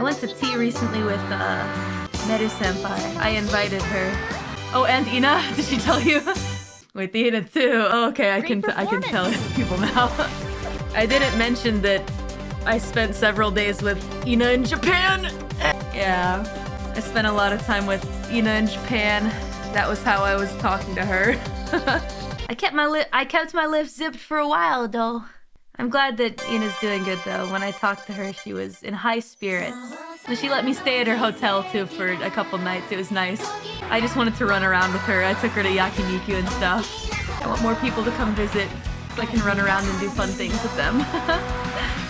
I went to tea recently with uh, Meru Senpai. I invited her. Oh, and Ina, did she tell you? with Ina too. Oh, okay, I can I can tell people now. I didn't mention that I spent several days with Ina in Japan. Yeah, I spent a lot of time with Ina in Japan. That was how I was talking to her. I kept my lip I kept my lips zipped for a while though. I'm glad that Ina's doing good though. When I talked to her, she was in high spirits. And she let me stay at her hotel too for a couple nights. It was nice. I just wanted to run around with her. I took her to yakiniku and stuff. I want more people to come visit so I can run around and do fun things with them.